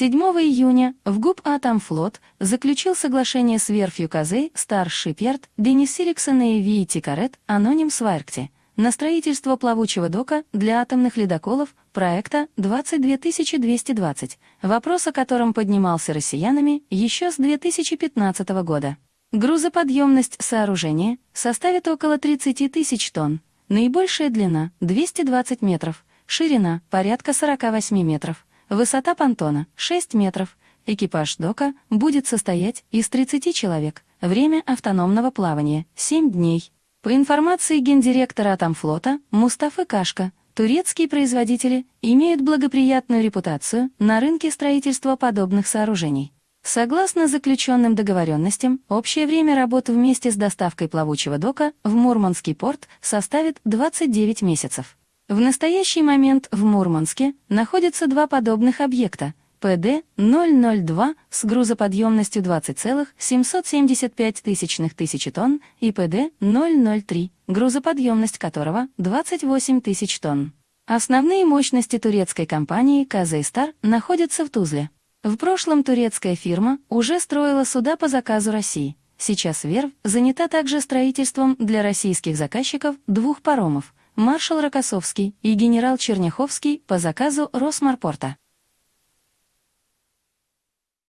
7 июня в ГУП «Атомфлот» заключил соглашение с верфью Казей Star Shipyard Денисириксон и Вии Тикарет Аноним Сваркти на строительство плавучего дока для атомных ледоколов проекта 22220, вопрос о котором поднимался россиянами еще с 2015 года. Грузоподъемность сооружения составит около 30 тысяч тонн, наибольшая длина — 220 метров, ширина — порядка 48 метров, Высота понтона — 6 метров. Экипаж дока будет состоять из 30 человек. Время автономного плавания — 7 дней. По информации гендиректора Атомфлота Мустафы Кашка, турецкие производители имеют благоприятную репутацию на рынке строительства подобных сооружений. Согласно заключенным договоренностям, общее время работы вместе с доставкой плавучего дока в Мурманский порт составит 29 месяцев. В настоящий момент в Мурманске находятся два подобных объекта ПД-002 с грузоподъемностью 20,775 тысячных тысячи тонн и ПД-003, грузоподъемность которого 28 тысяч тонн. Основные мощности турецкой компании «Казейстар» находятся в Тузле. В прошлом турецкая фирма уже строила суда по заказу России. Сейчас Верв занята также строительством для российских заказчиков двух паромов – маршал Рокоссовский и генерал Черняховский по заказу Росморпорта.